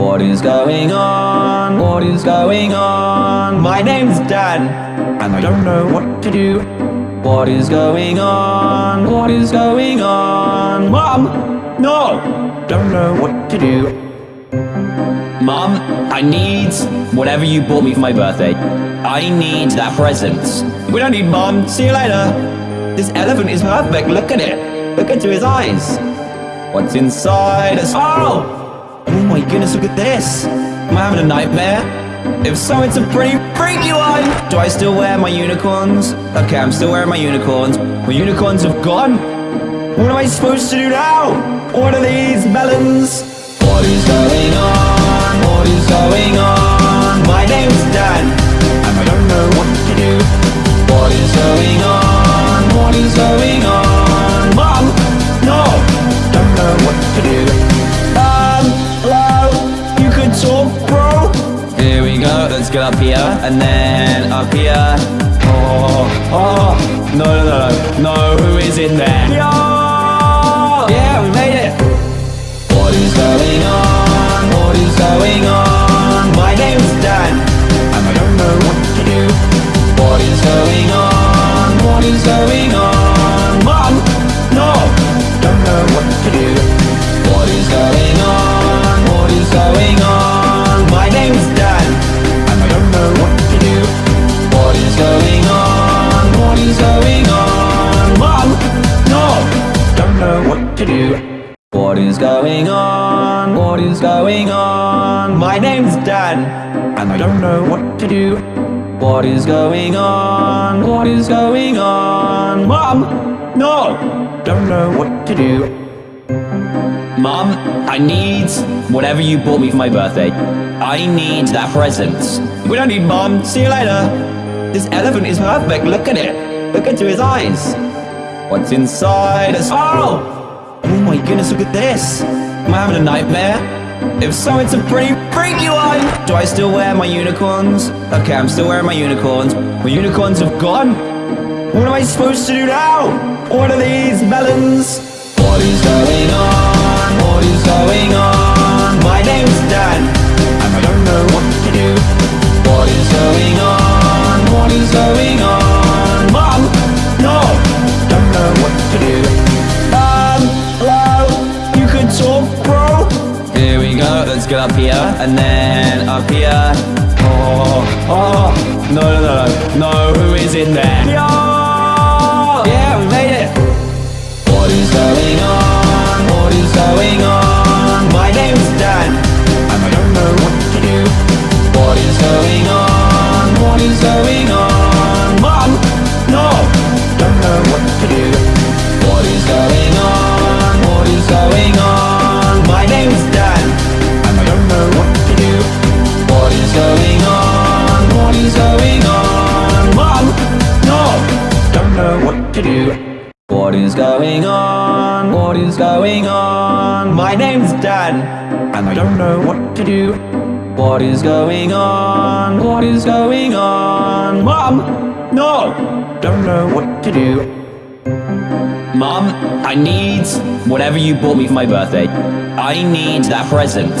What is going on? What is going on? My name's Dan, and I don't know what to do. What is going on? What is going on? Mom! No! Don't know what to do. Mom, I need whatever you bought me for my birthday. I need that present. We don't need Mom. See you later. This elephant is perfect. Look at it. Look into his eyes. What's inside us? Oh! Oh my goodness, look at this. Am I having a nightmare? If so, it's a pretty freaky one. Do I still wear my unicorns? Okay, I'm still wearing my unicorns. My unicorns have gone. What am I supposed to do now? What are these melons? What is going on? What is going on? My name's Dan, and I don't know what to do. What is going on? What is going on? Go. Up here, and then up here. Oh, oh, no, no, no, no. Who is in there? Yeah, yeah, we made it. What is going on? What is going on? My name's Dan, and I don't know what to do. What is going on? What is going on? Mom, no, don't know what to do. To do. What is going on? What is going on? My name's Dan, and I don't know what to do. What is going on? What is going on? Mom, no, don't know what to do. Mom, I need whatever you bought me for my birthday. I need that present. We don't need Mom. See you later. This elephant is perfect. Look at it. Look into his eyes. What's inside us? Oh! Oh my goodness, look at this. Am I having a nightmare? If so, it's a pretty freaky one. Do I still wear my unicorns? Okay, I'm still wearing my unicorns. My unicorns have gone. What am I supposed to do now? What are these melons? What is going on? What is going on? My name's Dan, and I don't know what to do. What is going on? What is going on? Mom, no, don't know what up here, and then up here. Oh, oh, no, no, no, no. Who is in there? Yeah, yeah, we made it. What is going on? What is going on? My name's Dan, and I don't know what to do. What is going on? What is going on? To do. What is going on? What is going on? My name's Dan, and I don't know what to do. What is going on? What is going on? Mom, no, don't know what to do. Mom, I need whatever you bought me for my birthday. I need that present.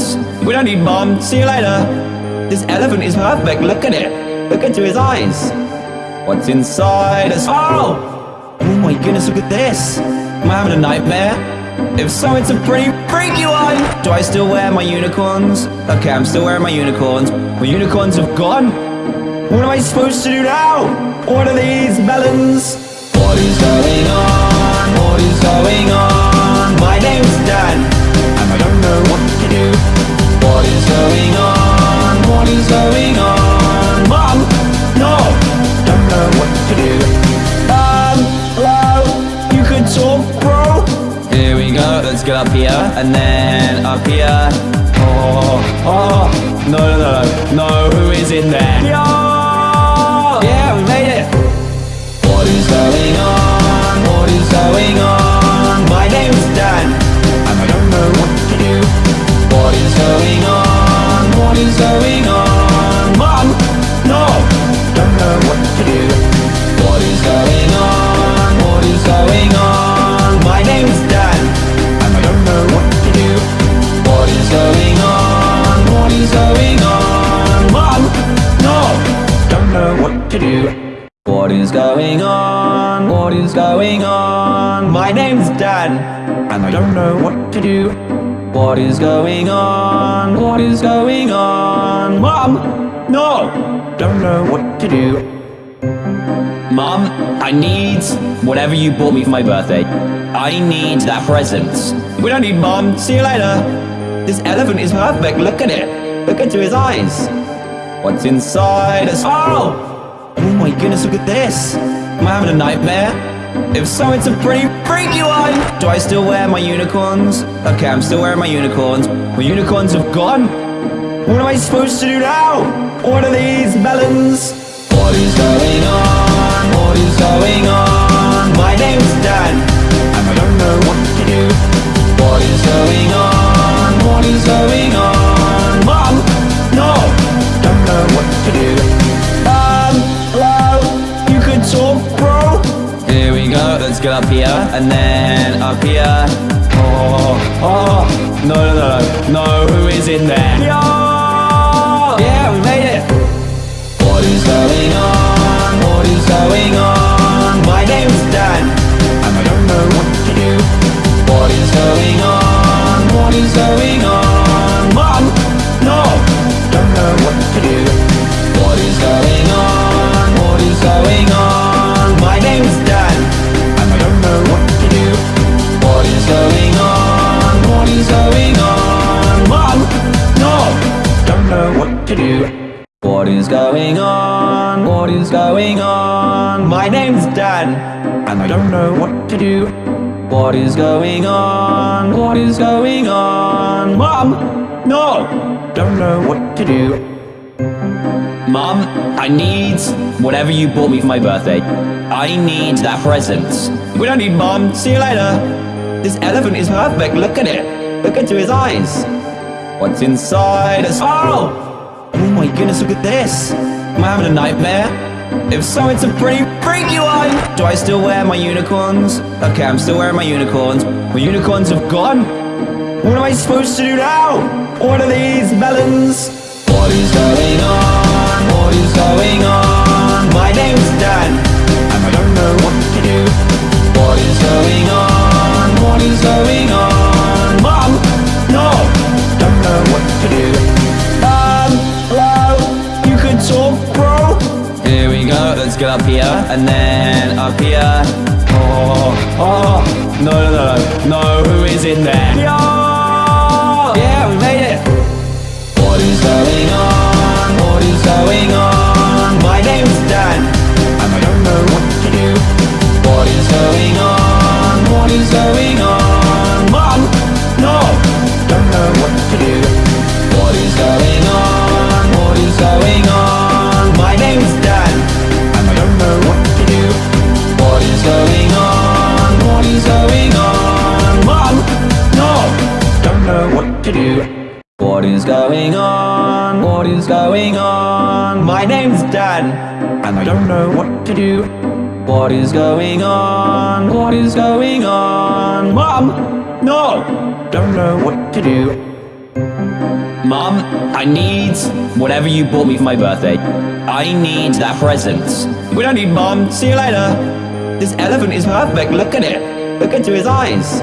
We don't need Mom. See you later. This elephant is perfect. Look at it. Look into his eyes. What's inside us? Oh! Oh my goodness, look at this. Am I having a nightmare? If so, it's a pretty freaky one. Do I still wear my unicorns? Okay, I'm still wearing my unicorns. My unicorns have gone. What am I supposed to do now? What are these melons? What is going on? What is going on? My Dan, and I don't know what to do. What is going on? What is going on? up here, and then up here. Oh, oh, no, no, no, no, who is in there? Yo! Yeah, we made it! What is going on? What is going on? My Dan, and What is going on? What is going on? Going on? What is going on? My name's Dan, and I don't know what to do. What is going on? What is going on? Mom! No! Don't know what to do. Mom, I need whatever you bought me for my birthday. I need that present. We don't need Mom. See you later. This elephant is perfect. Look at it. Look into his eyes. What's inside us? Oh! Oh my goodness, look at this. Am I having a nightmare? If so, it's a pretty freaky one. Do I still wear my unicorns? Okay, I'm still wearing my unicorns. My unicorns have gone. What am I supposed to do now? What are these melons? What is going on? What is going on? My name's Dan, and I don't know what to do. What is going on? What is going on? Up here, and then up here. Oh, oh, no, no, no, no. Who is in there? Yeah, yeah, we made it. What is going on? What is going on? My name's Dan, and I don't know what to do. What is going on? What is going on? To do. What is going on? What is going on? My name's Dan, and I don't know what to do. What is going on? What is going on? Mom, no, don't know what to do. Mom, I need whatever you bought me for my birthday. I need that present. We don't need Mom. See you later. This elephant is perfect. Look at it. Look into his eyes. What's inside us? Oh! Oh my goodness, look at this. Am I having a nightmare? If so, it's a pretty freaky one. Do I still wear my unicorns? Okay, I'm still wearing my unicorns. My unicorns have gone. What am I supposed to do now? What are these melons? What is going on? What is going on? My name's Dan, and I don't know what to do. What is going on? Up here, and then up here. Oh, oh, no, no, no, no. Who is in there? Yeah, yeah, we made it. What is going on? What is going on? My name's Dan, and I don't know what to do. What is going on? What is going on? Mom, no, don't know what to do. To do. What is going on? What is going on? My name's Dan, and I don't know what to do. What is going on? What is going on? Mom, no, don't know what to do. Mom, I need whatever you bought me for my birthday. I need that present. We don't need Mom. See you later. This elephant is perfect. Look at it. Look into his eyes.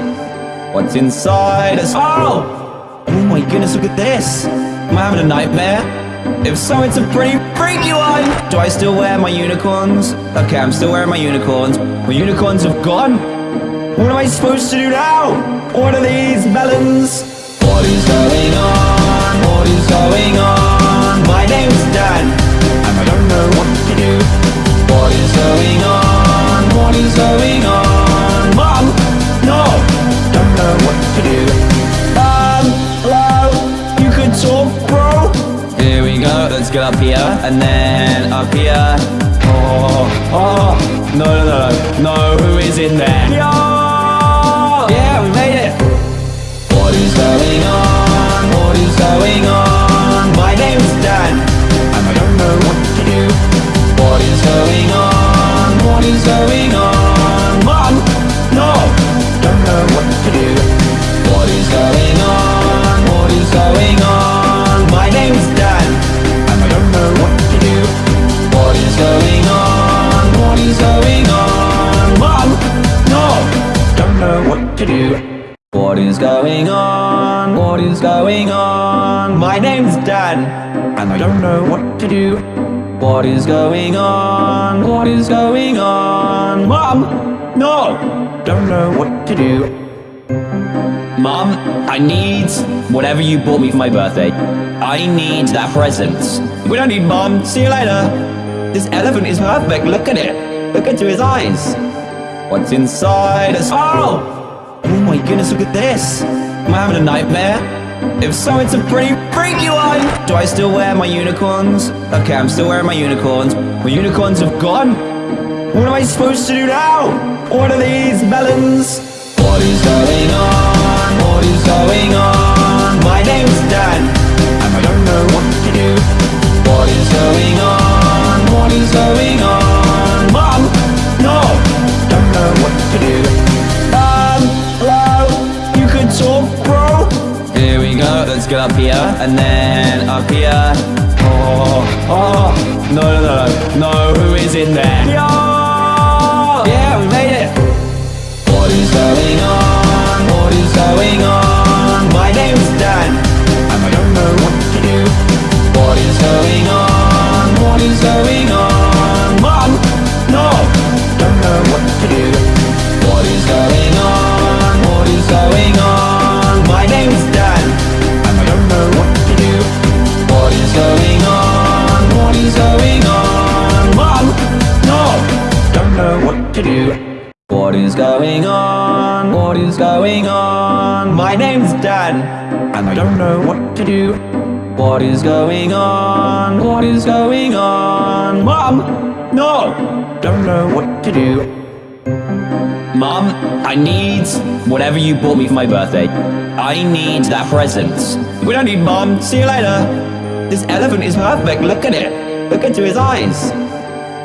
What's inside us? Oh! Oh my goodness, look at this. Am I having a nightmare? If so, it's a pretty freaky one. Do I still wear my unicorns? Okay, I'm still wearing my unicorns. My unicorns have gone. What am I supposed to do now? What are these melons? What is going on? What is going on? My name's Dan, and I don't know what to do. What is going on? What is going on? Get up here, and then up here. Oh, oh, no, no, no, no. Who is in there? Yeah, yeah, we made it. What is going on? What is going on? My Dan, and I don't know what to do. What is going on? What is going on? Mom, no, don't know what to do. What is going on? What is going on? do What is going on? What is going on? My name's Dan And I don't know what to do What is going on? What is going on? Mom! No! Don't know what to do Mom, I need whatever you bought me for my birthday. I need that present. We don't need Mom. See you later. This elephant is perfect. Look at it. Look into his eyes. What's inside us? Oh! Oh my goodness, look at this. Am I having a nightmare? If so, it's a pretty freaky one. Do I still wear my unicorns? Okay, I'm still wearing my unicorns. My unicorns have gone. What am I supposed to do now? What are these melons? What is going on? What is going on? My name's Dan, and I don't know what to do. What is going on? What is going on? Mom, no, don't know what to do. Let's get up here, and then up here. Oh, oh, no, no, no, no. Who is in there? Yeah, yeah, we made it. What is going on? What is going on? What is going on? What is going on? Mom, no, don't know what to do. Mom, I need whatever you bought me for my birthday. I need that present. We don't need Mom. See you later. This elephant is perfect. Look at it. Look into his eyes.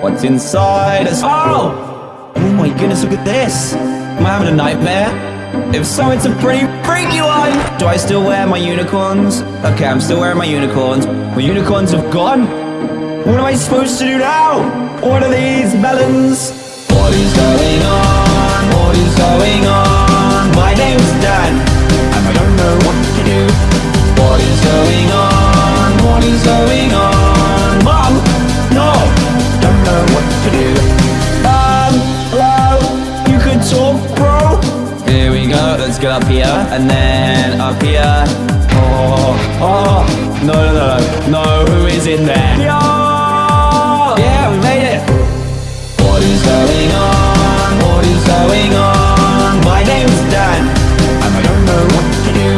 What's inside? Oh! Oh my goodness, look at this. Am I having a nightmare? If so, it's a pretty freaky one. Do I still wear my unicorns? Okay, I'm still wearing my unicorns. My unicorns have gone. What am I supposed to do now? What are these melons? What is going on? What is going on? My name's Dan, and I don't know what to do. What is going on? What is going on? Go. Up here, and then up here. Oh, oh, no, no, no, no. Who is in there? Yeah, yeah, we made it. What is going on? What is going on? My name's Dan, and I don't know what to do.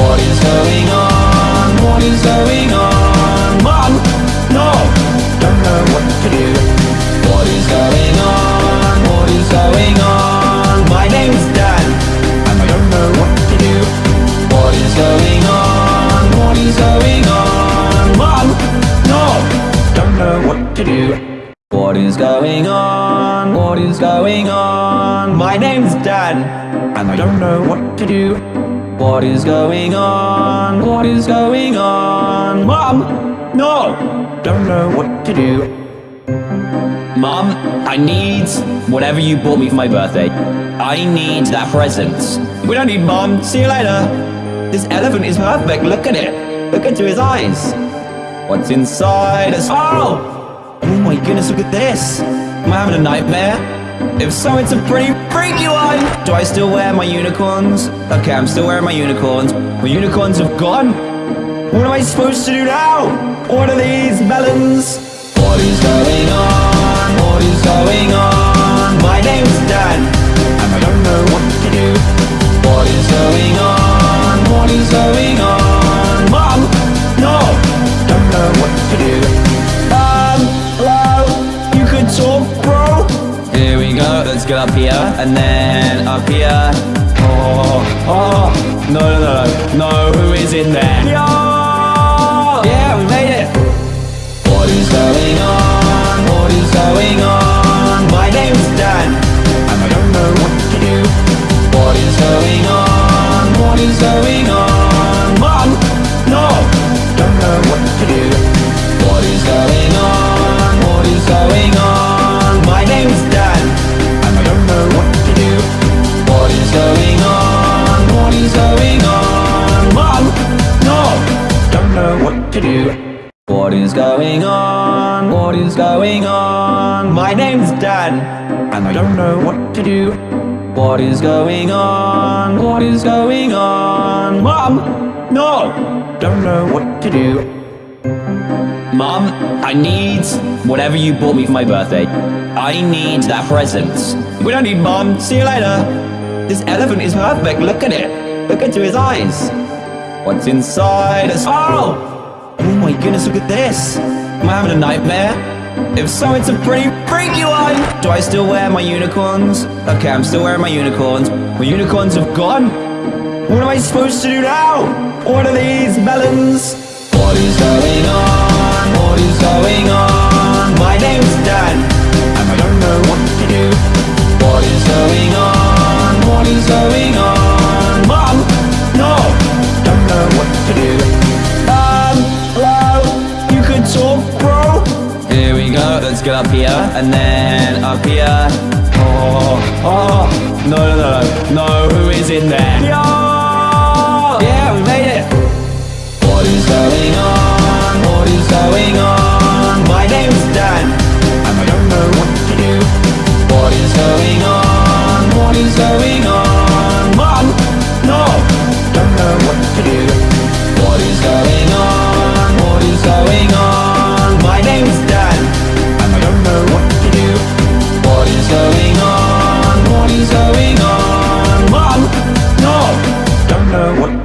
What is going on? What is going on? Mom, no, don't know what to do. Know what to do. What is going on? What is going on? Mom, no, don't know what to do. Mom, I need whatever you bought me for my birthday. I need that present. We don't need Mom. See you later. This elephant is perfect. Look at it. Look into his eyes. What's inside us? Oh! Oh my goodness, look at this. Am I having a nightmare? If so, it's a pretty freaky one. Do I still wear my unicorns? Okay, I'm still wearing my unicorns. My unicorns have gone. What am I supposed to do now? What are these melons? What is going on? What is going on? My name's Dan, and I don't know what to do. What is going on? What is going on? Get up here, and then up here. Oh, oh, no, no, no, no. Who is in there? Yeah, yeah, we made it. What is going on? What is going on? My name's Dan, and I don't know what to do. What is going on? What is going on? Mom, no, don't know what to do. What is going on? To do. What is going on? What is going on? My name's Dan, and I don't know what to do. What is going on? What is going on? Mom! No! Don't know what to do. Mom, I need whatever you bought me for my birthday. I need that present. We don't need Mom. See you later. This elephant is perfect. Look at it. Look into his eyes. What's inside us? Oh! Oh my goodness, look at this. Am I having a nightmare? If so, it's a pretty freaky one. Do I still wear my unicorns? Okay, I'm still wearing my unicorns. My unicorns have gone. What am I supposed to do now? What are these melons? What is going on? What is going on? My name's Dan, and I don't know what to do. What is going on? What is going on? Up here, and then up here. Oh, oh, no, no, no, no. Who is in there? Yeah, yeah, we made it. What is going on? What is going on? My name's Dan, and I don't know what to do. What is going on? What is going on? Mom, no, don't know what to do. What is going on? What is going on?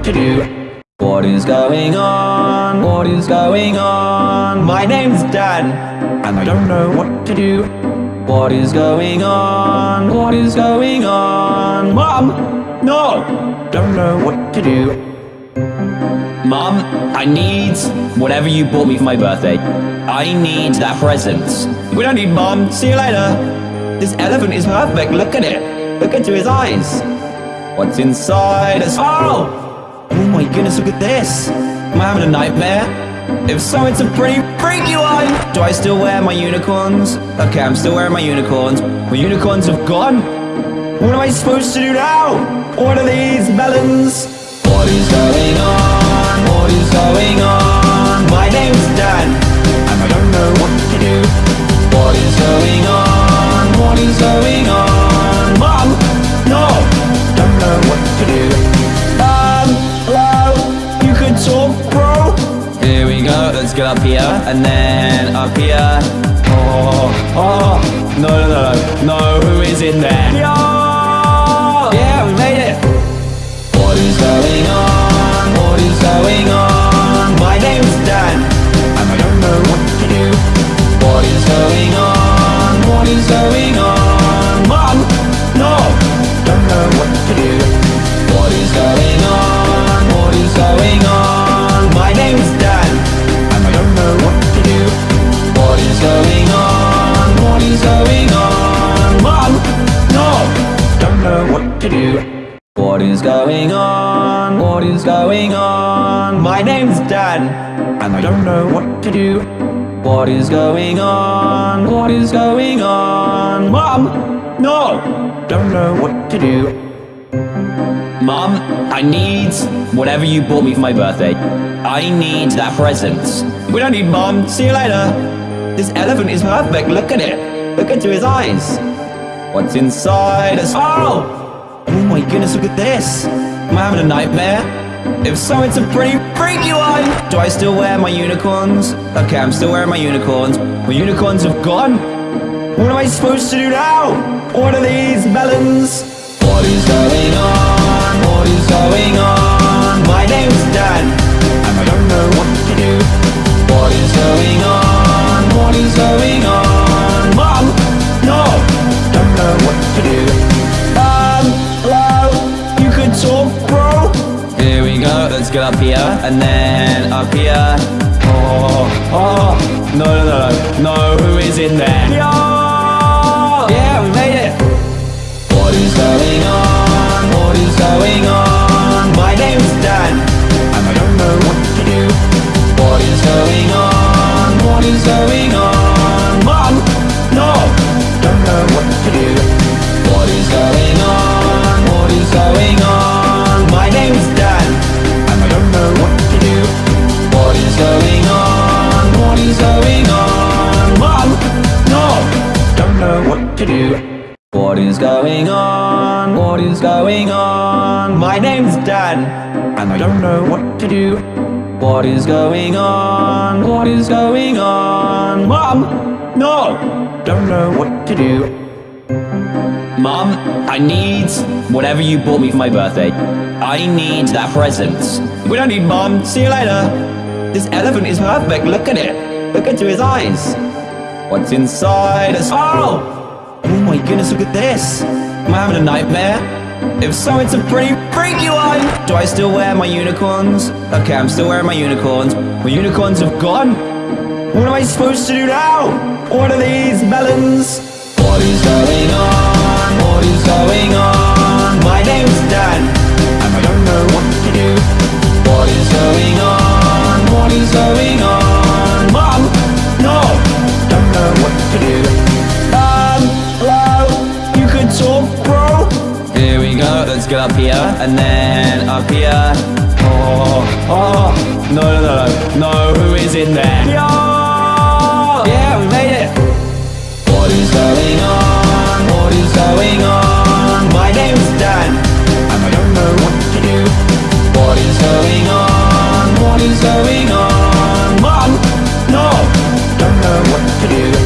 To do. What is going on? What is going on? My name's Dan, and I don't know what to do. What is going on? What is going on? Mom, no, don't know what to do. Mom, I need whatever you bought me for my birthday. I need that present. We don't need Mom. See you later. This elephant is perfect. Look at it. Look into his eyes. What's inside us? Oh! Oh my goodness, look at this. Am I having a nightmare? If so, it's a pretty freaky one. Do I still wear my unicorns? Okay, I'm still wearing my unicorns. My unicorns have gone. What am I supposed to do now? What are these melons? What is going on? What is going on? My name's Dan, and I don't know what to do. What is going on? What is going on? Go. Up here, and then up here. Oh, oh, no, no, no, no. Who is in there? Yeah, yeah, we made it. What is going on? What is going on? My name's Dan, and I don't know what to do. What is going on? What is going on? To do. What is going on? What is going on? My name's Dan, and I don't know what to do. What is going on? What is going on? Mom, no, don't know what to do. Mom, I need whatever you bought me for my birthday. I need that present. We don't need Mom. See you later. This elephant is perfect. Look at it. Look into his eyes. What's inside? Oh! Oh my goodness, look at this. Am I having a nightmare? If so, it's a pretty freaky one. Do I still wear my unicorns? Okay, I'm still wearing my unicorns. My unicorns have gone. What am I supposed to do now? What are these melons? What is going on? What is going on? My name's Dan, and I don't know what to do. What is going on? What is going on? Up here, and then up here. Oh, oh, no, no, no, no, no. Who is in there? Yeah, yeah, we made it. What is going on? What is going on? My name's Dan, and I don't know what to do. What is going on? What is going on? What is going on? What is going on? My name's Dan, and I don't know what to do. What is going on? What is going on? Mom! No! Don't know what to do. Mom, I need whatever you bought me for my birthday. I need that present. We don't need Mom. See you later. This elephant is perfect. Look at it. Look into his eyes. What's inside us? Oh! Oh my goodness, look at this. Am I having a nightmare? If so, it's a pretty freaky one. Do I still wear my unicorns? Okay, I'm still wearing my unicorns. My unicorns have gone. What am I supposed to do now? What are these melons? What is going on? What is going on? My name's Dan, and I don't know what to do. What is going on? What is going on? Let's get up here, and then up here. Oh, oh, no, no, no, no. Who is in there? Yeah, yeah, we made it. What is going on? What is going on? My name's Dan, and I don't know what to do. What is going on? What is going on? Mom, no, don't know what to do.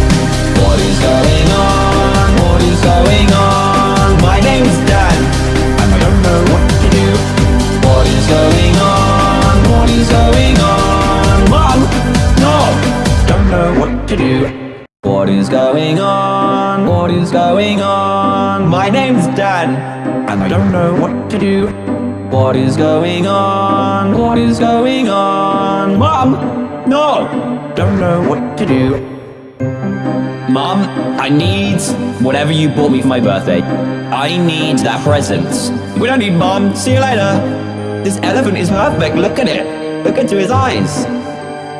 To do. What is going on? What is going on? My name's Dan, and I don't know what to do. What is going on? What is going on? Mom, no, don't know what to do. Mom, I need whatever you bought me for my birthday. I need that present. We don't need Mom. See you later. This elephant is perfect. Look at it. Look into his eyes.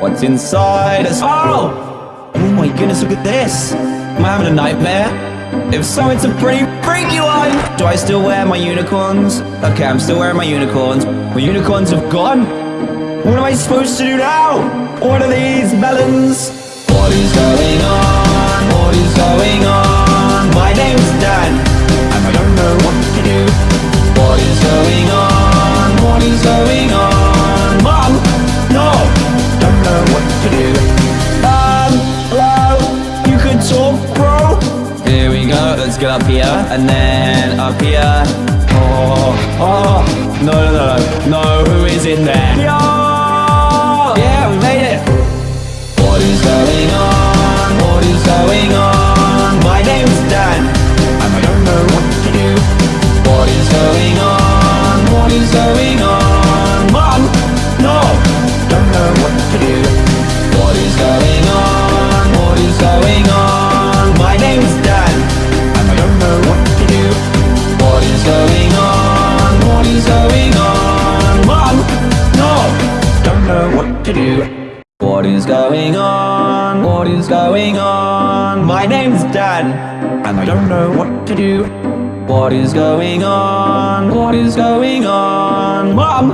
What's inside us? Oh! Oh my goodness, look at this. Am I having a nightmare? If so, it's a pretty freaky one. Do I still wear my unicorns? Okay, I'm still wearing my unicorns. My unicorns have gone. What am I supposed to do now? What are these melons? What is going on? What is going on? My name's Dan, and I don't know what to do. What is going on? What is going on? Here, and then up here. Oh, oh, no, no, no, no. Who is in there? Yeah, yeah, we made it. What is going on? What is going on? My name's Dan, and I don't know what to do. What is going on? What is going on? Mom, no, don't know what to do. What is going on? To do. What is going on? What is going on? My name's Dan, and I don't know what to do. What is going on? What is going on? Mom,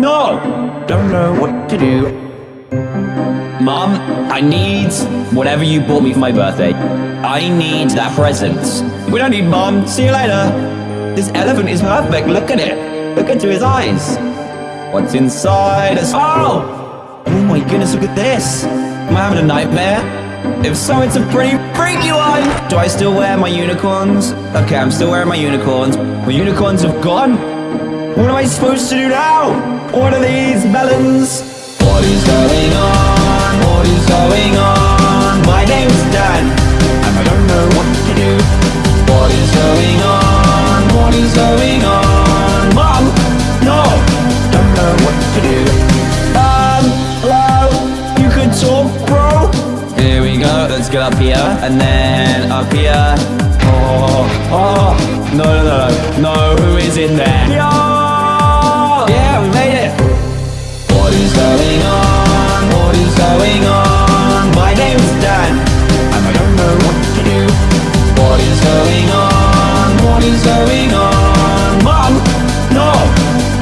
no, don't know what to do. Mom, I need whatever you bought me for my birthday. I need that present. We don't need Mom. See you later. This elephant is perfect. Look at it. Look into his eyes. What's inside us? Oh! Oh my goodness, look at this. Am I having a nightmare? If so, it's a pretty freaky one. Do I still wear my unicorns? Okay, I'm still wearing my unicorns. My unicorns have gone. What am I supposed to do now? What are these melons? What is going on? What is going on? My Dan, and I don't know what to do. What is going on? What is going on? Mom, no, don't know what to do. And then up here. Oh, oh, no, no, no, no. Who is in there? Yeah, yeah, we made it. What is going on? What is going on? My name's Dan, and I don't know what to do. What is going on? What is going on? Mom, no,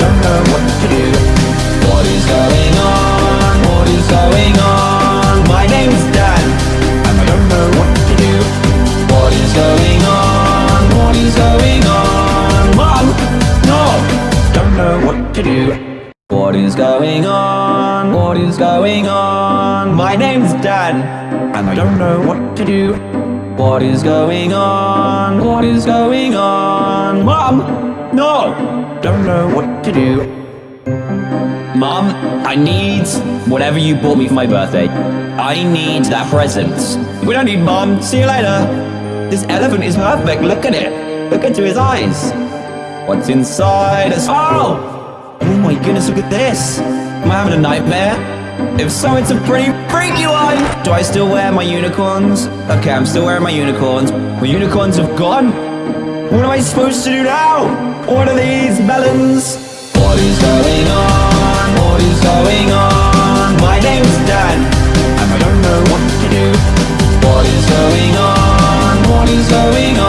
don't know what to do. What is going on? What is going on? going on? Mom, no, don't know what to do. What is going on? What is going on? My name's Dan, and I don't know what to do. What is going on? What is going on? Mom, no, don't know what to do. Mom, I need whatever you bought me for my birthday. I need that present. We don't need mom. See you later. This elephant is perfect. Look at it. Look into his eyes. What's inside us? Oh! Oh my goodness, look at this. Am I having a nightmare? If so, it's a pretty freaky one. Do I still wear my unicorns? Okay, I'm still wearing my unicorns. My unicorns have gone. What am I supposed to do now? What are these melons? What is going on? What is going on? My name's Dan, and I don't know what to do. What is going on? What is going on?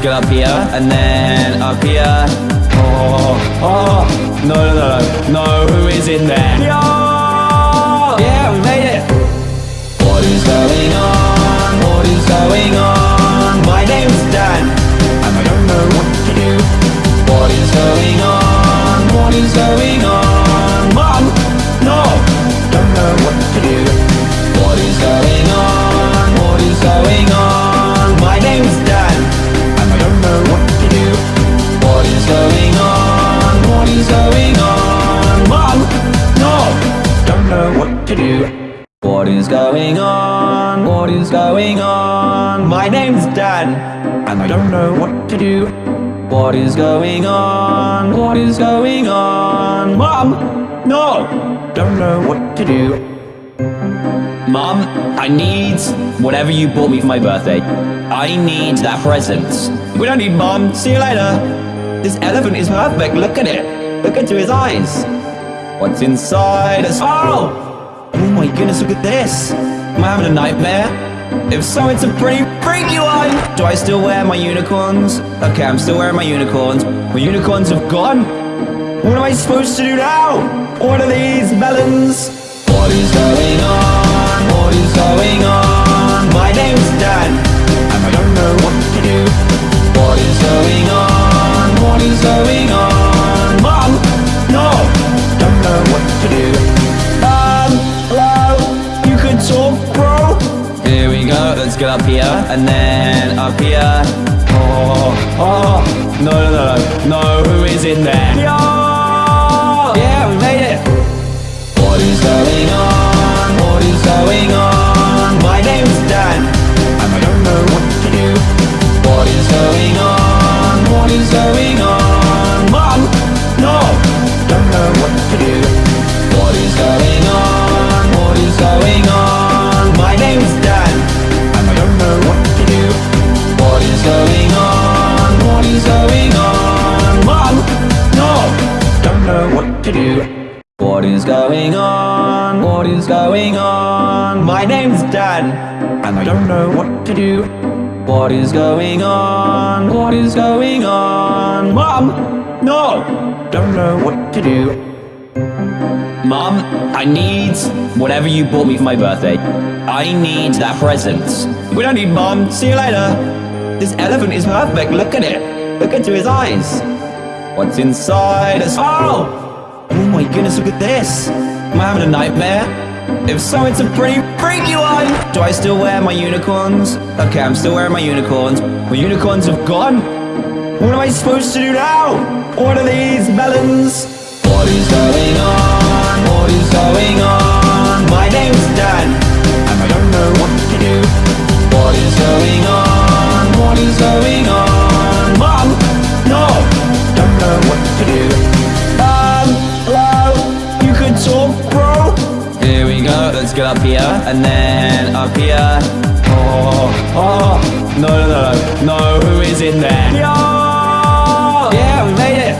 Let's get up here, and then up here. Oh, oh, no, no, no, no. Who is in there? Yeah, yeah, we made it. What is going on? What is going on? To do. What is going on? What is going on? Mom, no, don't know what to do. Mom, I need whatever you bought me for my birthday. I need that present. We don't need Mom. See you later. This elephant is perfect. Look at it. Look into his eyes. What's inside us? Oh! Oh my goodness, look at this. Am I having a nightmare? If so, it's a pretty freaky one. Do I still wear my unicorns? Okay, I'm still wearing my unicorns. My unicorns have gone. What am I supposed to do now? What are these melons? What is going on? What is going on? My name's Dan, and I don't know what to do. What is going on? What is going on? Go. Up here, and then up here. Oh, oh, no, no, no, no. Who is in there? Yeah, yeah, we made it. What is going on? What is going on? My name's Dan, and I don't know what to do. What is going on? What is going on? Don't know what to do. What is going on? What is going on? Mom, no, don't know what to do. Mom, I need whatever you bought me for my birthday. I need that present. We don't need Mom. See you later. This elephant is perfect. Look at it. Look into his eyes. What's inside us? Oh! Oh my goodness, look at this. Am I having a nightmare? If so, it's a pretty freaky one. Do I still wear my unicorns? Okay, I'm still wearing my unicorns. My unicorns have gone. What am I supposed to do now? What are these melons? What is going on? What is going on? My name's Dan, and I don't know what to do. What is going on? What is going on? Mom, no, don't know what to do. Let's get up here, and then up here. Oh, oh, no, no, no, no. Who is in there? Yeah, yeah, we made it.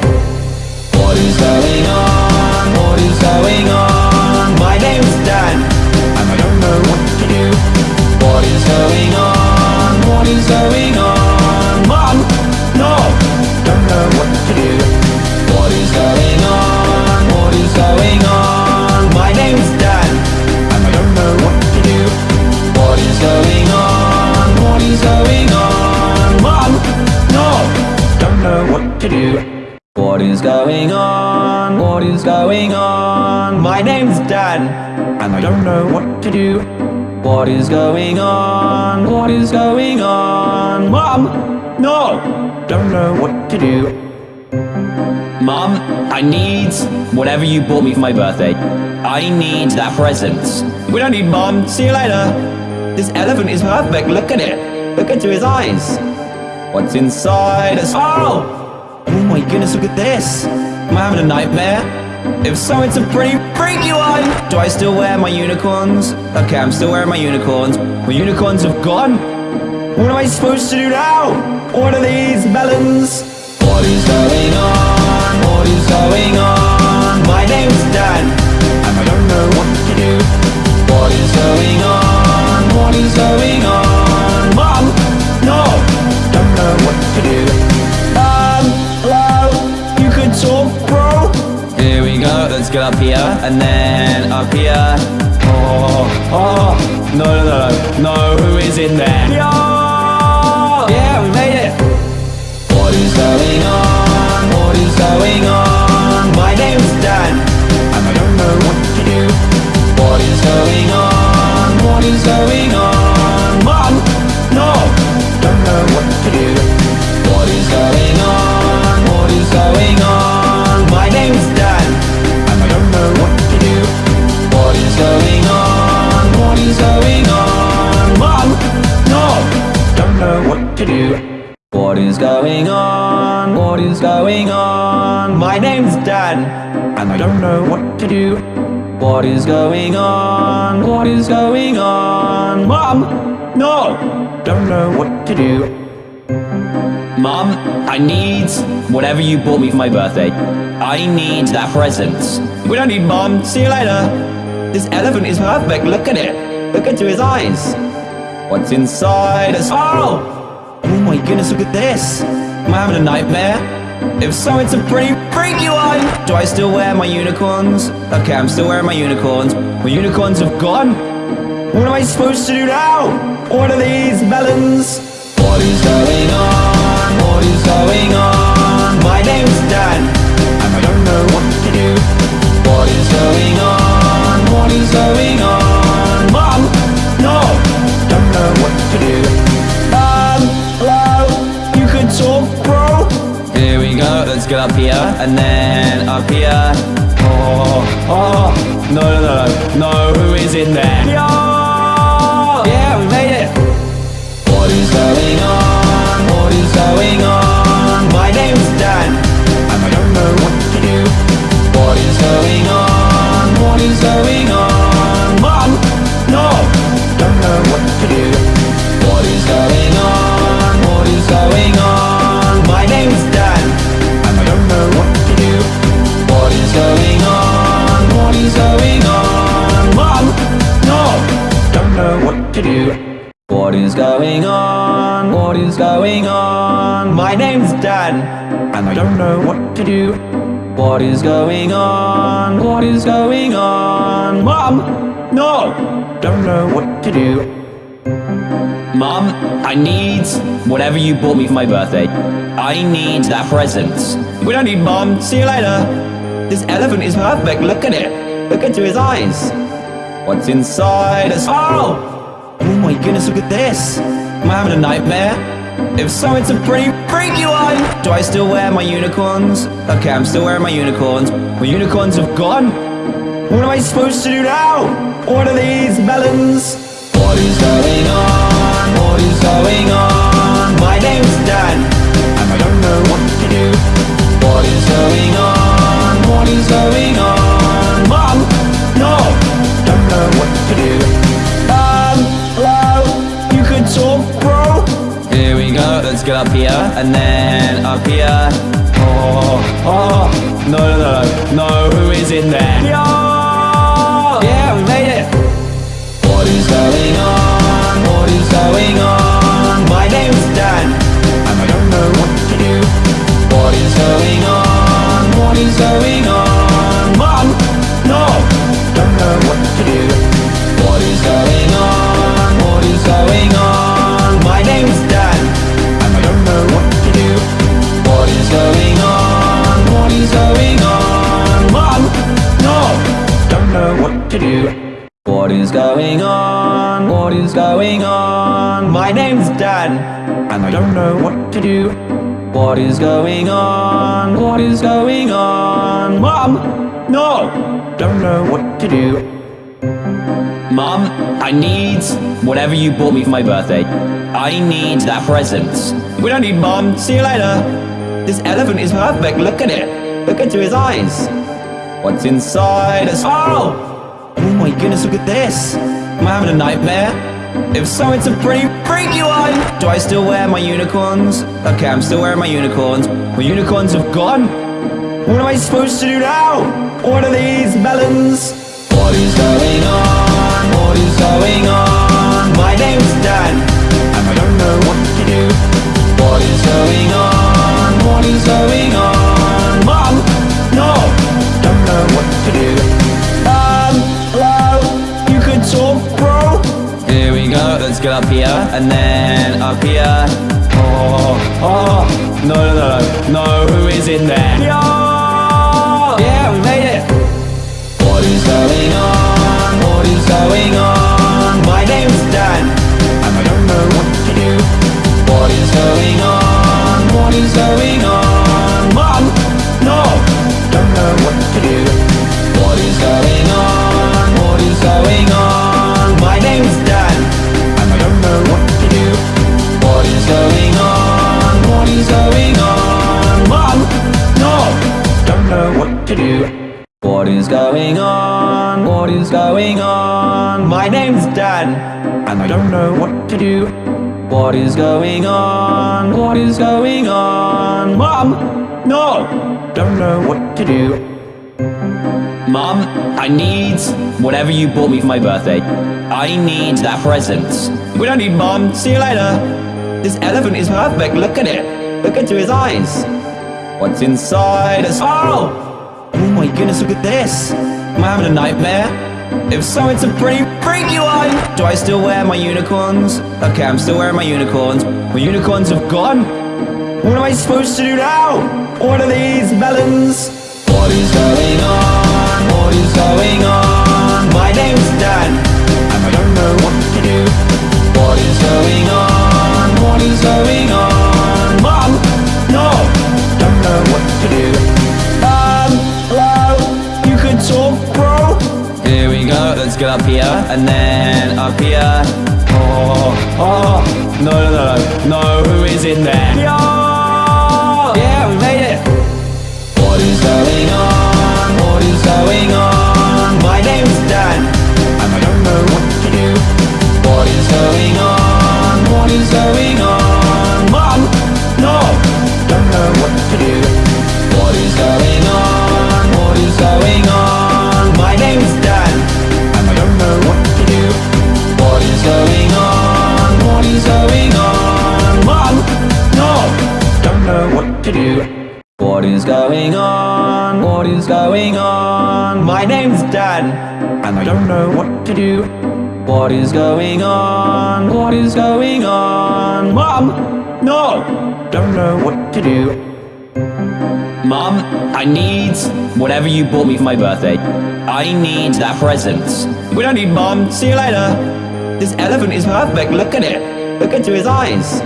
What is going on? What is going on? My name's Dan, and I don't know what to do. What is going on? What is going on? Mom, no, don't know what to do. What is going on? What is going on? My name's to do. What is going on? What is going on? My name's Dan, and I don't know what to do. What is going on? What is going on? Mom! No! Don't know what to do. Mom, I need whatever you bought me for my birthday. I need that present. We don't need Mom. See you later. This elephant is perfect. Look at it. Look into his eyes. What's inside us? Oh! Oh my goodness, look at this. Am I having a nightmare? If so, it's a pretty freaky one. Do I still wear my unicorns? Okay, I'm still wearing my unicorns. My unicorns have gone. What am I supposed to do now? What are these melons? What is going on? What is going on? My name's Dan, and I don't know what to do. What is going on? What is going on? Go. Up here, and then up here. Oh, oh, no, no, no, no. Who is in there? Yeah, yeah, we made it. What is going on? What is going on? My name's Dan, and I don't know what to do. What is going on? What is going on? Mom, no, don't know what to do. What is going on? Going on? What is going on? Mom, no, don't know what to do. What is going on? What is going on? My name's Dan, and I don't know what to do. What is going on? What is going on? Mom, no, don't know what to do. Mom, I need whatever you bought me for my birthday. I need that present. We don't need Mom. See you later. This elephant is perfect. Look at it. Look into his eyes. What's inside us? Oh! Oh my goodness, look at this. Am I having a nightmare? If so, it's a pretty freaky one. Do I still wear my unicorns? Okay, I'm still wearing my unicorns. My unicorns have gone. What am I supposed to do now? What are these melons? What is going on? What is going on? My name's Dan, and I don't know what to do. What is going on? Is going on? Mom, no, don't know what to do. Um, hello, you could talk, bro. Here we go. Let's get up here, and then up here. Oh, oh, no, no, no, no. Who is in there? Yeah, yeah, we made it. What is going on? What is going on? My name's Dan, and I don't know what to do. What is going on? What is going on? Going on? Mom, no, don't know what to do. What is going on? What is going on? My name's Dan, and I don't know what to do. What is going on? What is going on? Mom, no, don't know what to do. Mom, I need whatever you bought me for my birthday. I need that present. We don't need Mom. See you later. This elephant is perfect. Look at it. Look into his eyes. What's inside us? Oh! Oh my goodness, look at this. Am I having a nightmare? If so, it's a pretty freaky one. Do I still wear my unicorns? Okay, I'm still wearing my unicorns. My unicorns have gone. What am I supposed to do now? What are these melons? What is going on? What is going on? My name's Dan, and I don't know what to do. What is going on? What is going on? Get up here, and then up here. Oh, oh, no, no, no, no. Who is in there? Yeah, yeah, we made it. What is going on? What is going on? My Dan, and I don't know what to do. What is going on? What is going on? do What is going on? What is going on? My name's Dan And I don't know what to do What is going on? What is going on? Mom! No! Don't know what to do Mom, I need whatever you bought me for my birthday. I need that present. We don't need Mom. See you later. This elephant is perfect. Look at it. Look into his eyes. What's inside? Oh! Oh my goodness, look at this. Am I having a nightmare? If so, it's a pretty freaky one. Do I still wear my unicorns? Okay, I'm still wearing my unicorns. My unicorns have gone. What am I supposed to do now? What are these melons? What is going on? What is going on? My name's Dan, and I don't know what to do. What is going on? What is going on? Mom, no, Let's get up here, and then up here. Oh, oh, no, no, no, no. Who is in there? Yeah, yeah, we made it. What is going on? What is going on? My name's Dan, and I don't know what to do. What is going on? What is going on? To do. What is going on? What is going on? My name's Dan, and I don't know what to do. What is going on? What is going on? Mom, no, don't know what to do. Mom, I need whatever you bought me for my birthday. I need that present. We don't need Mom. See you later. This elephant is perfect. Look at it. Look into his eyes. What's inside us? Oh! Oh my goodness, look at this. Am I having a nightmare? If so, it's a pretty freaky one. Do I still wear my unicorns? Okay, I'm still wearing my unicorns. My unicorns have gone. What am I supposed to do now? What are these melons? What is going on? What is going on? My name's Dan, and I don't know what to do. What is going on? What is going on? My name's Dan, and I don't know what to do. What is going on? What is going on? Mom, no, don't know what to do. Mom, I need whatever you bought me for my birthday. I need that present. We don't need Mom. See you later. This elephant is perfect. Look at it. Look into his eyes.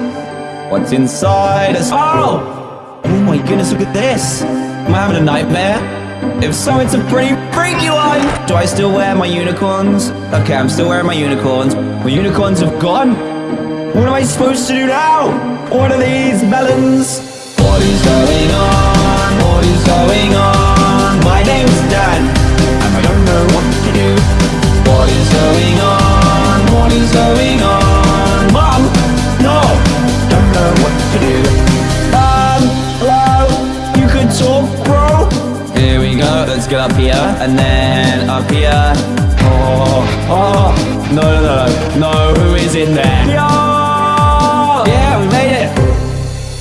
What's inside us? Oh! Oh my goodness, look at this. Am I having a nightmare? If so, it's a pretty freaky one. Do I still wear my unicorns? Okay, I'm still wearing my unicorns. My unicorns have gone. What am I supposed to do now? What are these melons? What is going on? What is going on? My name's Dan, and I don't know what to do. What is going on? What is going on? Up here, and then up here. Oh, oh, no, no, no, no. Who is in there? Yeah, yeah, we made it.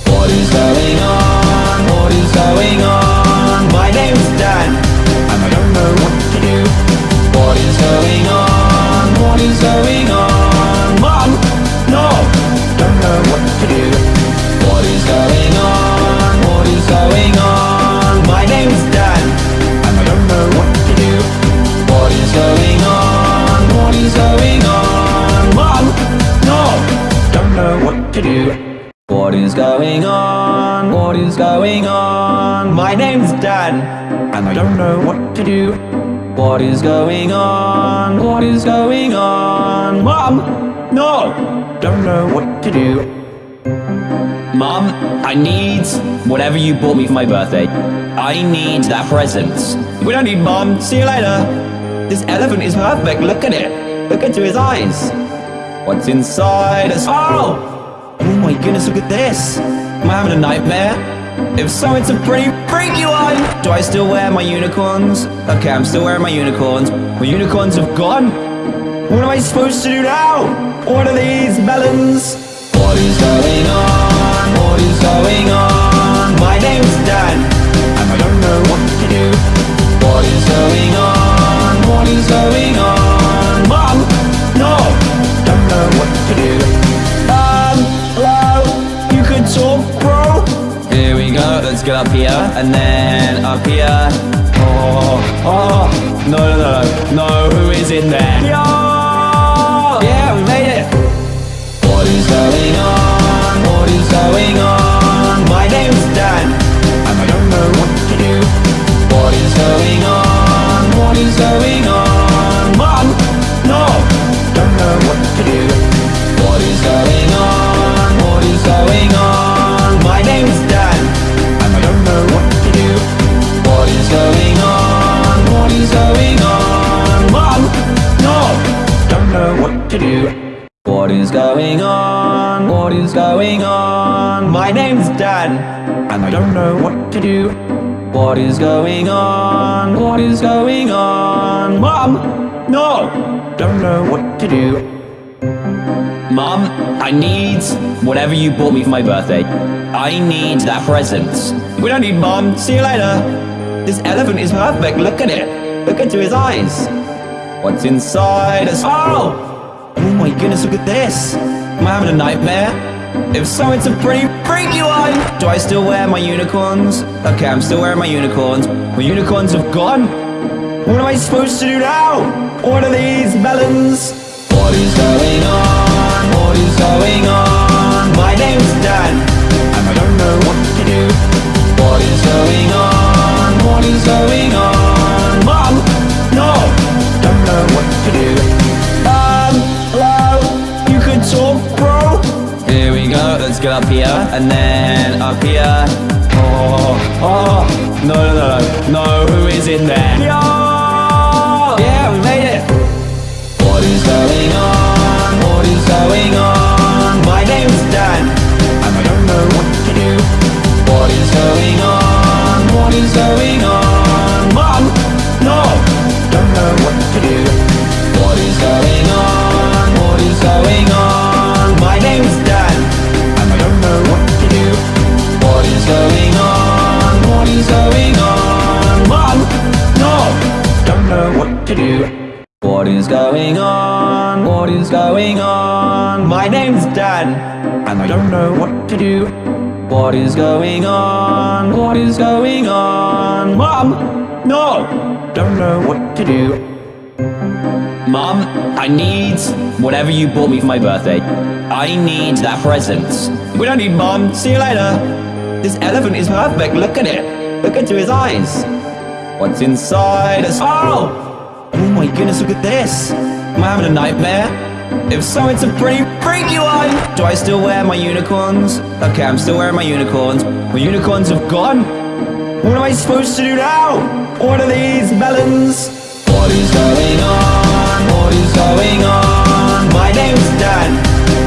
What is going on? What is going on? My name's Dan, and I don't know what to do. What is going on? What is going on? Mom, no, don't know what to do. What is going on? Is going on? What is going on? My name's Dan, and I don't know what to do. What is going on? What is going on? Mom! No! Don't know what to do. Mom, I need whatever you bought me for my birthday. I need that present. We don't need Mom. See you later. This elephant is perfect. Look at it. Look into his eyes. What's inside us? Oh! Oh my goodness, look at this. Am I having a nightmare? If so, it's a pretty freaky one. Do I still wear my unicorns? Okay, I'm still wearing my unicorns. My unicorns have gone. What am I supposed to do now? What are these melons? What is going on? What is going on? My name's Dan, and I don't know what to do. What is going on? What is going on? Mom, no, don't know what to do. Up here, and then up here. Oh, oh, no, no, no, no. Who is in there? Yeah, yeah, we made it. What is going on? Do. What is going on? What is going on? Mom, no, don't know what to do. Mom, I need whatever you bought me for my birthday. I need that present. We don't need Mom. See you later. This elephant is perfect. Look at it. Look into his eyes. What's inside us? Oh! Oh my goodness, look at this. Am I having a nightmare? If so, it's a pretty freaky one. Do I still wear my unicorns? Okay, I'm still wearing my unicorns. My unicorns have gone. What am I supposed to do now? What are these melons? What is going on? What is going on? My name's Dan, and I don't know what to do. What is going on? What is going on? Up here, and then up here. Oh, oh, no, no, no, no. Who is in there? Yeah, yeah, we made it. What is going on? What is going on? My name's Dan, and I don't know what to do. What is going on? What is going on? I don't know what to do. What is going on? What is going on? Mom, no, don't know what to do. Mom, I need whatever you bought me for my birthday. I need that present. We don't need Mom. See you later. This elephant is perfect. Look at it. Look into his eyes. What's inside us? Oh! Oh my goodness, look at this. Am I having a nightmare? If so, it's a pretty freaky one. Do I still wear my unicorns? Okay, I'm still wearing my unicorns. My unicorns have gone. What am I supposed to do now? What are these melons? What is going on? What is going on? My name's Dan,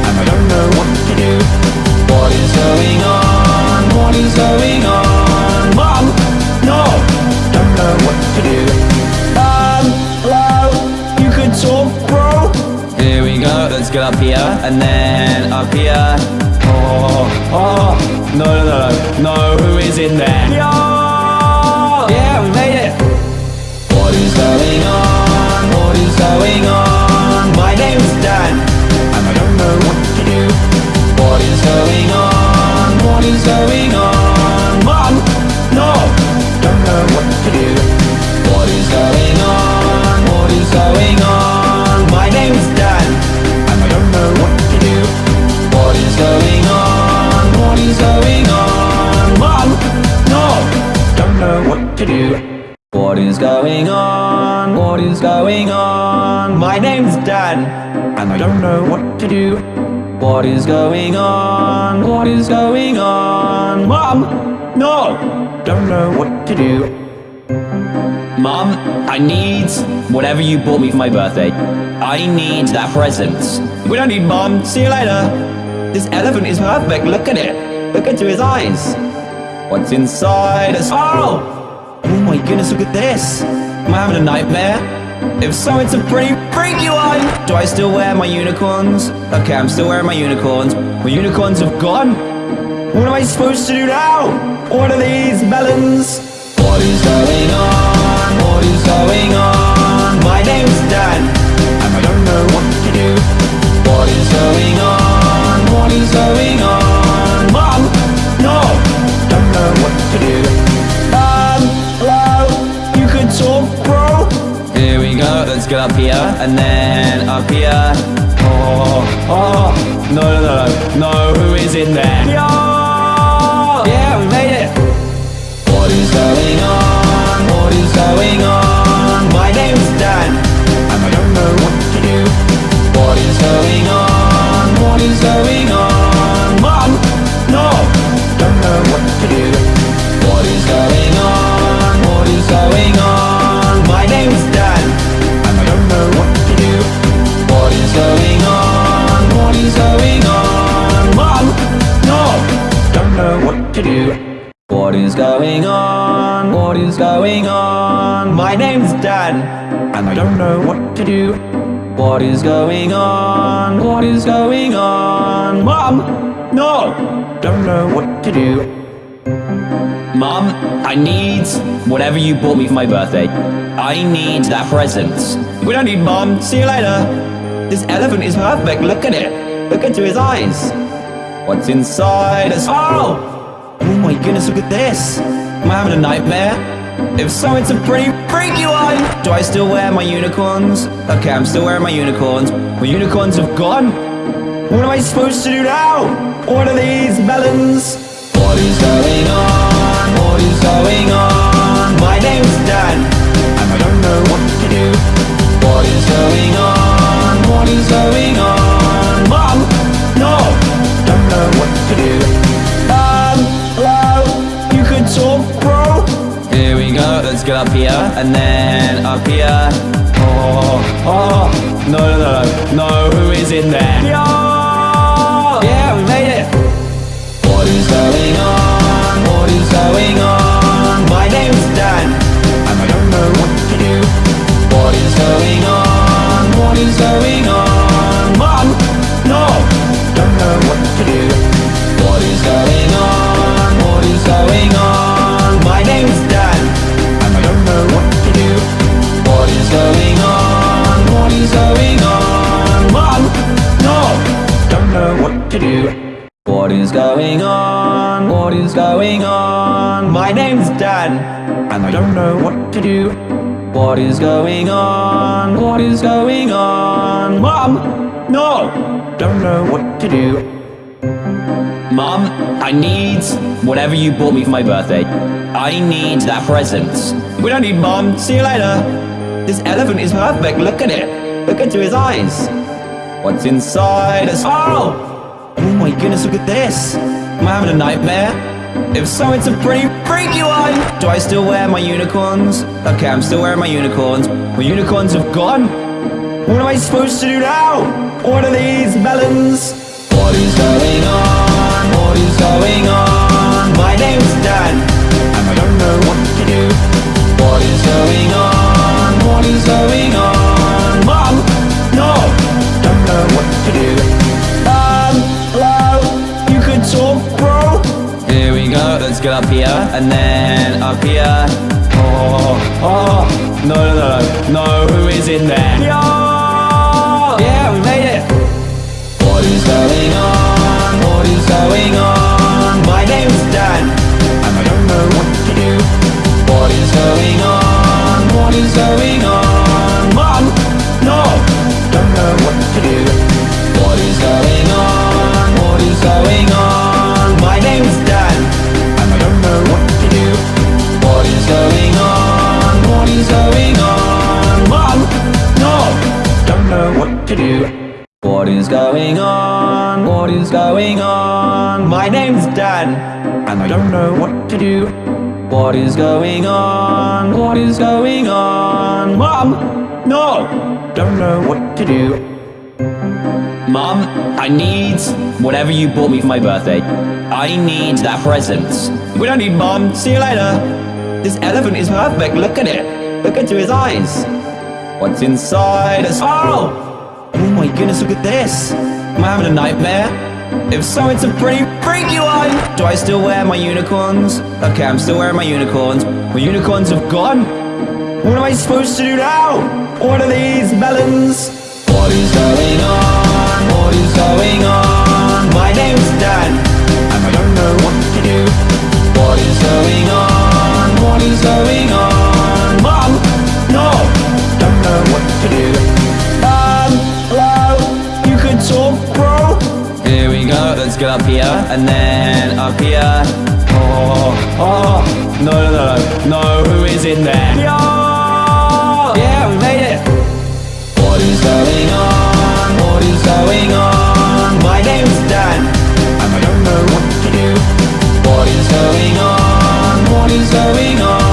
and I don't know what to do. What is going on? What is going on? Get up here, and then up here. Oh, oh, no, no, no, no. Who is in there? Yeah, yeah, we made it. What is going on? What is going on? My name's Dan, and I don't know what to do. What is going on? What is going on? Do. What is going on? What is going on? My name's Dan, and I don't know what to do. What is going on? What is going on? Mom! No! Don't know what to do. Mom, I need whatever you bought me for my birthday. I need that present. We don't need Mom. See you later. This elephant is perfect. Look at it. Look into his eyes. What's inside us? Oh! Oh my goodness, look at this. Am I having a nightmare? If so, it's a pretty freaky one. Do I still wear my unicorns? Okay, I'm still wearing my unicorns. My unicorns have gone. What am I supposed to do now? What are these melons? What is going on? What is going on? My name's Dan, and I don't know what to do. What is going on? What is going on? Mom, no, don't know what to do. Let's get up here, and then up here. Oh, oh, no, no, no, no. Who is in there? Yeah, yeah, we made it. What is going on? What is going on? My name's Dan, and I don't know what to do. What is going on? What is going on? Mom, no, don't know what to do. What is going on? What is going on? My name's Dan, to do. What is going on? What is going on? My name's Dan, and I don't know what to do. What is going on? What is going on? Mom, no, don't know what to do. Mom, I need whatever you bought me for my birthday. I need that present. We don't need Mom. See you later. This elephant is perfect. Look at it. Look into his eyes. What's inside us? Oh! Oh my goodness, look at this. Am I having a nightmare? If so, it's a pretty freaky one. Do I still wear my unicorns? Okay, I'm still wearing my unicorns. My unicorns have gone. What am I supposed to do now? What are these melons? What is going on? What is going on? My name's Dan, and I don't know what to do. What is going on? What is going on? Go. Up here, and then up here. Oh, oh, no, no, no, no. Who is in there? Yeah, yeah, we made it. What is going on? What is going on? My name's Dan, and I don't know what to do. What is going on? What is going on? Mom, no, don't know what to do. What is going on? To do. What is going on? What is going on? My name's Dan, and I don't know what to do. What is going on? What is going on? Mom, no, don't know what to do. Mom, I need whatever you bought me for my birthday. I need that present. We don't need Mom. See you later. This elephant is perfect. Look at it. Look into his eyes. What's inside us? Oh! Oh my goodness, look at this. Am I having a nightmare? If so, it's a pretty freaky one. Do I still wear my unicorns? Okay, I'm still wearing my unicorns. My unicorns have gone. What am I supposed to do now? What are these melons? What is going on? What is going on? My name's Dan, and I don't know what to do. What is going on? What is going on? Up here, and then up here. Oh, oh, no, no, no, no, no. Who is in there? Yeah, yeah, we made it. What is going on? What is going on? My name's Dan, and I don't know what to do. What is going on? What is going on? Is going on? What is going on? My name's Dan, and I don't know what to do. What is going on? What is going on? Mom! No! Don't know what to do. Mom, I need whatever you bought me for my birthday. I need that present. We don't need Mom. See you later. This elephant is perfect. Look at it. Look into his eyes. What's inside us? Oh! Oh my goodness, look at this. Am I having a nightmare? If so, it's a pretty freaky one. Do I still wear my unicorns? Okay, I'm still wearing my unicorns. My unicorns have gone. What am I supposed to do now? What are these melons? What is going on? What is going on? My name's Dan, and I don't know what to do. What is going on? What is going on? Up here, and then up here. Oh, oh, no, no, no, no. Who is in there? Yeah, yeah, we made it. What is going on? What is going on? My name's Dan, and I don't know what to do. What is going on? What is going on?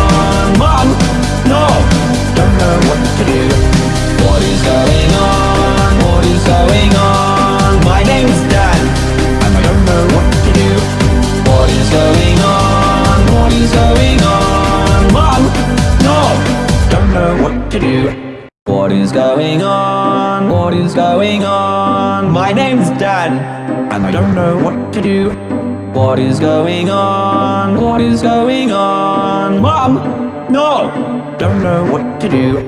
To do. What is going on? What is going on? My name's Dan, and I don't know what to do. What is going on? What is going on? Mom, no, don't know what to do.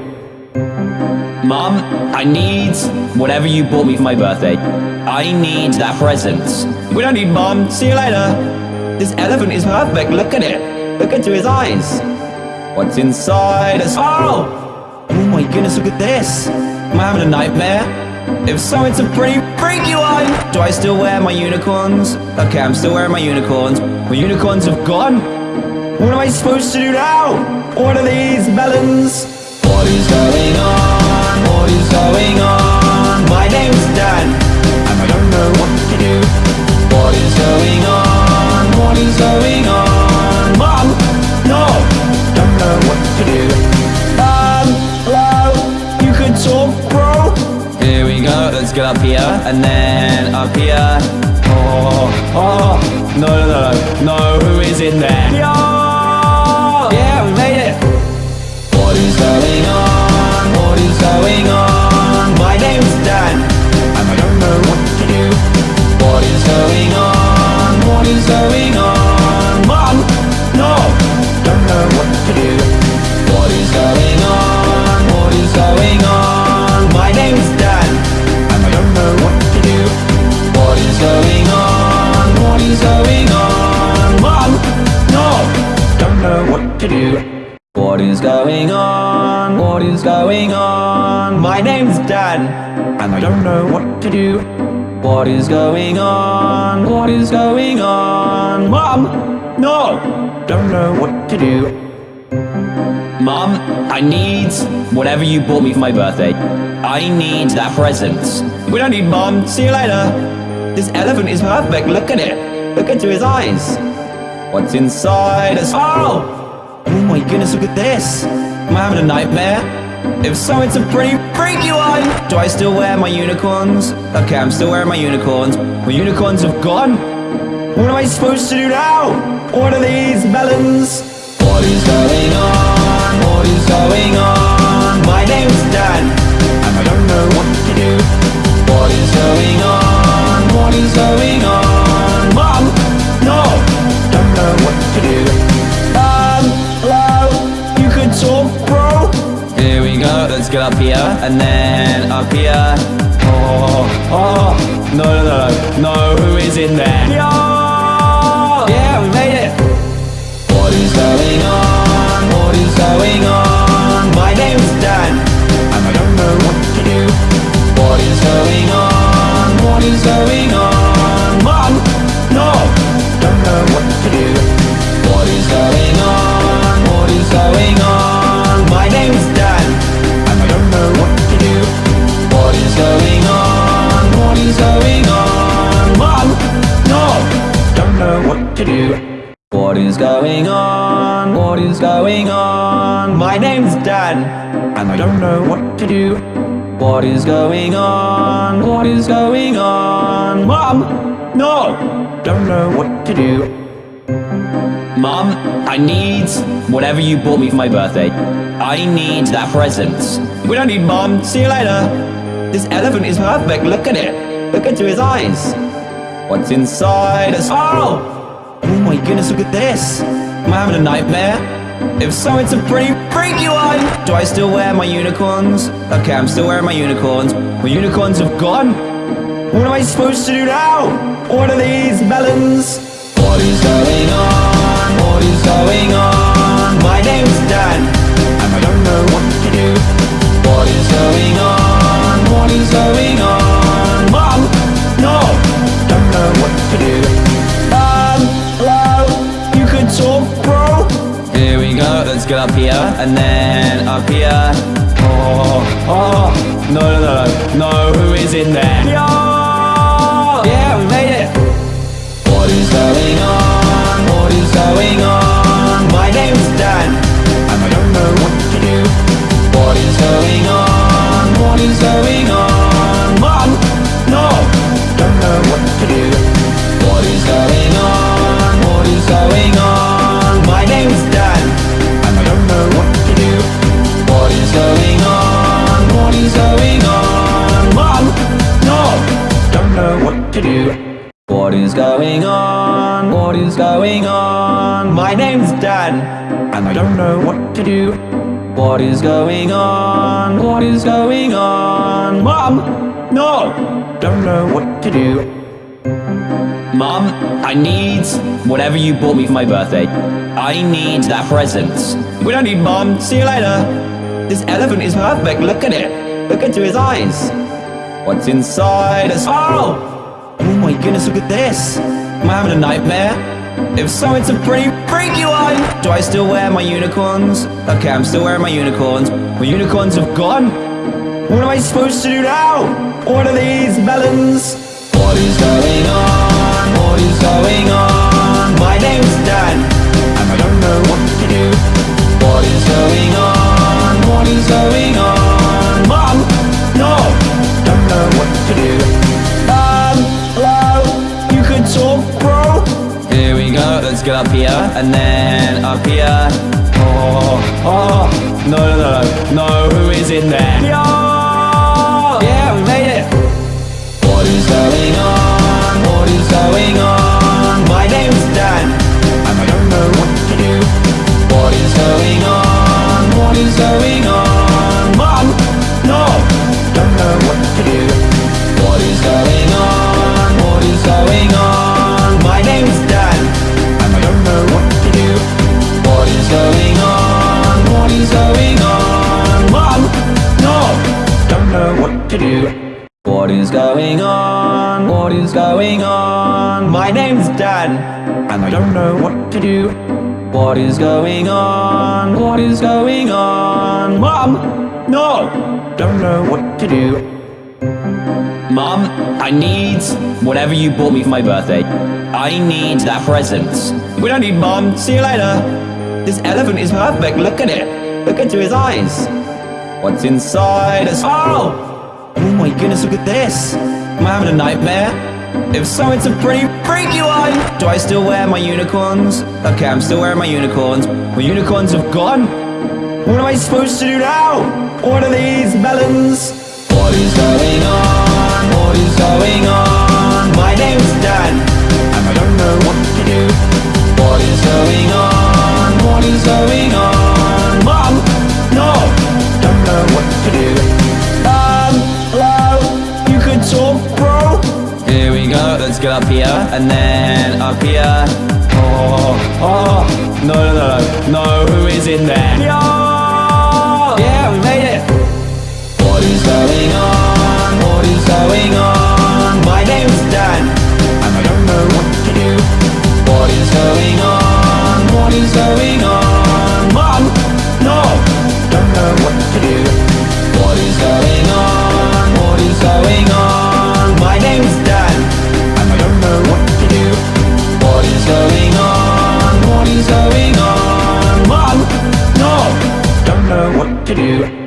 Mom, I need whatever you bought me for my birthday. I need that present. We don't need Mom. See you later. This elephant is perfect. Look at it. Look into his eyes. What's inside us? Oh! Oh my goodness, look at this. Am I having a nightmare? If so, it's a pretty freaky one. Do I still wear my unicorns? Okay, I'm still wearing my unicorns. My unicorns have gone. What am I supposed to do now? What are these melons? What is going on? What is going on? Is going on? Mom, no, don't know what to do. What is going on? What is going on? My name's Dan, and I don't know what to do. What is going on? What is going on? Mom, no, don't know what to do. What is going on? What is going on? My name's Dan, and I don't know what to do. What is going on? What is going on? Mom, no, don't know what to do. Mom, I need whatever you bought me for my birthday. I need that present. We don't need Mom. See you later. This elephant is perfect. Look at it. Look into his eyes. What's inside us? Oh! Oh my goodness, look at this. Am I having a nightmare? If so, it's a pretty freaky one. Do I still wear my unicorns? Okay, I'm still wearing my unicorns. My unicorns have gone. What am I supposed to do now? What are these melons? What is going on? What is going on? My name's Dan, and I don't know what to do. What is going on? What is going on? Get up here, and then up here. Oh, oh, no, no, no, no. Who is in there? Yeah, yeah, we made it. What is going on? What is going on? My name's Dan, and I don't know what to do. What is going on? What is going on? going on? What is going on? Mom! No! Don't know what to do. What is going on? What is going on? My name's Dan, and I don't know what to do. What is going on? What is going on? Mom! No! Don't know what to do. Mom, I need whatever you bought me for my birthday. I need that present. We don't need mom. See you later. This elephant is perfect. Look at it. Look into his eyes. What's inside us? Oh! Oh my goodness, look at this. Am I having a nightmare? If so, it's a pretty freaky one. Do I still wear my unicorns? Okay, I'm still wearing my unicorns. My unicorns have gone. What am I supposed to do now? What are these melons? What is going on? What is going on? My name's Dan, and I don't know what to do. What is going on? What is going on? Mom, no, don't know what to do. Um, hello, you could talk, bro. Here we go. Let's get up here, and then up here. Oh, oh, no, no, no, no. Who is in there? Yeah, yeah, we made it. What is going on? What is going on? And I don't know what to do. What is going on? What is going on? Mom, no, don't know what to do. Mom, I need whatever you bought me for my birthday. I need that present. We don't need Mom. See you later. This elephant is perfect. Look at it. Look into his eyes. What's inside us? Oh! Oh my goodness, look at this. Am I having a nightmare? If so, it's a pretty freaky one. Do I still wear my unicorns? Okay, I'm still wearing my unicorns. My unicorns have gone. What am I supposed to do now? What are these melons? What is going on? What is going on? My name's Dan, and I don't know what to do. What is going on? What is going on? Go. Up here, and then up here. Oh, oh, no, no, no, no. Who is in there? Yeah, yeah, we made it. What is going on? What is going on? My name's Dan, and I don't know what to do. What is going on? What is going on? Mom, no, don't know. What going on? My name's Dan, and I don't know what to do. What is going on? What is going on? Mom, no, don't know what to do. Mom, I need whatever you bought me for my birthday. I need that present. We don't need Mom. See you later. This elephant is perfect. Look at it. Look into his eyes. What's inside us? Oh! Oh my goodness, look at this. Am I having a nightmare? If so, it's a pretty freaky one. Do I still wear my unicorns? Okay, I'm still wearing my unicorns. My unicorns have gone. What am I supposed to do now? What are these melons? What is going on? What is going on? My name's Dan, and I don't know what to do. What is going on? What is going on? Mom, no, don't know what to do. Up here, and then up here. Oh, oh, no, no, no, no. Who is in there? Yeah, yeah, we made it. What is going on? What is going on? My name's Dan, and I don't know what to do. What is going on? What is going on? To do